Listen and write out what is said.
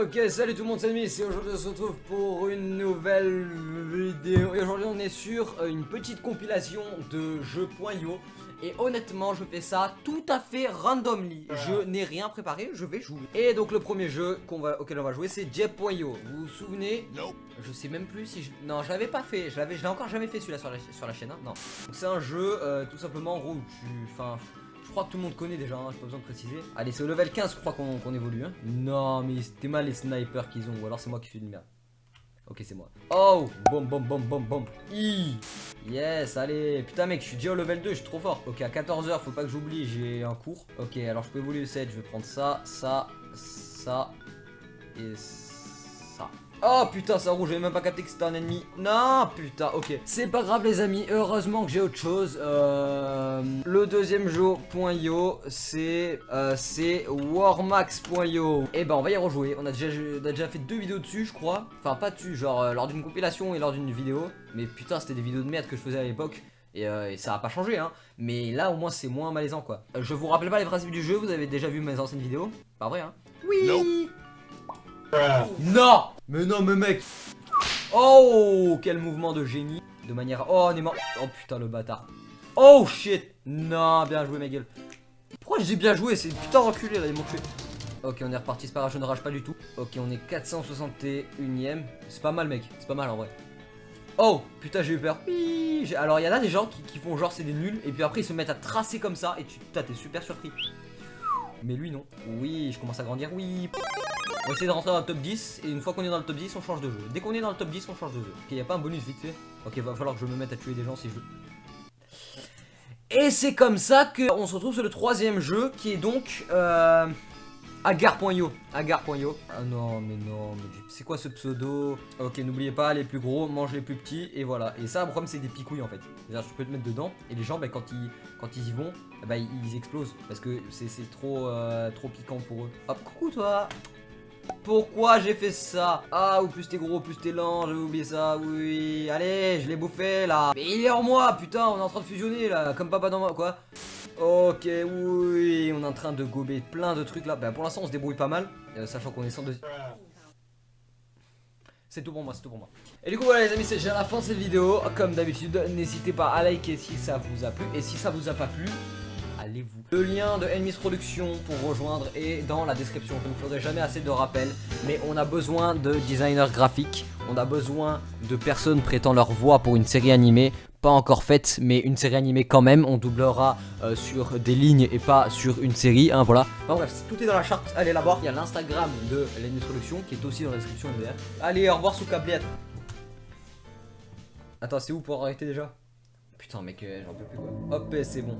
Ok, salut tout le monde, c'est Miss et aujourd'hui on se retrouve pour une nouvelle vidéo. Et aujourd'hui on est sur une petite compilation de jeux.io Et honnêtement je fais ça tout à fait randomly. Je n'ai rien préparé, je vais jouer. Et donc le premier jeu va, auquel on va jouer c'est Jet.io Vous vous souvenez? Je sais même plus si je... Non je l'avais pas fait, je l'ai encore jamais fait celui-là sur la, sur la chaîne, hein. non. C'est un jeu euh, tout simplement en gros où tu... Enfin je crois que tout le monde connaît déjà, hein, j'ai pas besoin de préciser. Allez, c'est au level 15, je crois qu'on évolue. Hein. Non, mais c'était mal les snipers qu'ils ont, ou alors c'est moi qui suis de merde. Ok, c'est moi. Oh Boum, boum, boum, boum, boum. Yes, allez. Putain, mec, je suis déjà au level 2, je suis trop fort. Ok, à 14h, faut pas que j'oublie, j'ai un cours. Ok, alors je peux évoluer le 7. Je vais prendre ça, ça, ça et ça. Oh putain ça rouge, j'avais même pas capté que c'était un ennemi. Non putain, ok. C'est pas grave les amis, heureusement que j'ai autre chose euh, Le deuxième jeu .io c'est euh, c'est warmax.io Et eh ben on va y rejouer, on a, déjà, déjà fait deux vidéos dessus je crois. Enfin pas dessus, genre euh, lors d'une compilation et lors d'une vidéo. Mais putain c'était des vidéos de merde que je faisais à l'époque et, ça a pas changé hein. Mais là au moins c'est moins malaisant quoi. Je vous rappelle pas les principes du jeu, vous avez déjà vu mes anciennes vidéos. Pas vrai hein. Oui. Non Mais non, mais mec. Oh Quel mouvement de génie. De manière... Oh, on est mort. Oh putain, le bâtard. Oh shit. Non, bien joué, ma gueule Pourquoi j'ai bien joué? C'est putain reculé, là, ils m'ont tué Ok, on est reparti, c'est pas grave, je ne rage pas du tout. Ok, on est 461ème C'est pas mal, mec, c'est pas mal, en vrai. Oh Putain, j'ai eu peur. Alors, il y en a des gens qui, qui font genre c'est des nuls Et puis après, ils se mettent à tracer comme ça Et tu t'es super surpris. Mais lui, non. Oui, je commence à grandir, oui on va essayer de rentrer dans le top 10 et une fois qu'on est dans le top 10 on change de jeu. Dès qu'on est dans le top 10 on change de jeu. Ok, y a pas un bonus vite fait? Ok, va falloir que je me mette à tuer des gens si je veux. Et c'est comme ça qu'on se retrouve sur le troisième jeu qui est donc euh, Agar.io. Agar.io. Ah non, mais non, mais c'est quoi ce pseudo? Ok, n'oubliez pas, les plus gros mangent les plus petits et voilà. Et ça, le problème, c'est des picouilles en fait. C'est-à-dire, tu peux te mettre dedans et les gens, bah, quand, ils, quand ils y vont, bah, ils explosent parce que c'est trop, euh, trop piquant pour eux. Hop, coucou toi pourquoi j'ai fait ça? Ah, ou plus t'es gros, plus t'es lent, j'avais oublié ça, oui. Allez, je l'ai bouffé, là. Mais il est en moi, putain, on est en train de fusionner, là, comme papa dans moi, quoi. Ok, oui, on est en train de gober plein de trucs, là. Bah, pour l'instant, on se débrouille pas mal, euh, sachant qu'on est sans deuxième... C'est tout pour moi, c'est tout pour moi. Et du coup voilà les amis, c'est déjà la fin de cette vidéo. Comme d'habitude, n'hésitez pas à liker si ça vous a plu. Et si ça vous a pas plu, allez-vous. Le lien de Enemies Production pour rejoindre est dans la description. Je ne faudrait jamais assez de rappels, mais on a besoin de designers graphiques, on a besoin de personnes prêtant leur voix pour une série animée, pas encore faite, mais une série animée quand même. On doublera euh, sur des lignes et pas sur une série, hein, voilà. Enfin bref, tout est dans la charte, allez la voir. Il y a l'Instagram de Enemies Production qui est aussi dans la description. Allez, au revoir sous câblette. Attends, c'est où pour arrêter déjà? Putain mec, euh, j'en peux plus quoi. Hop, c'est bon.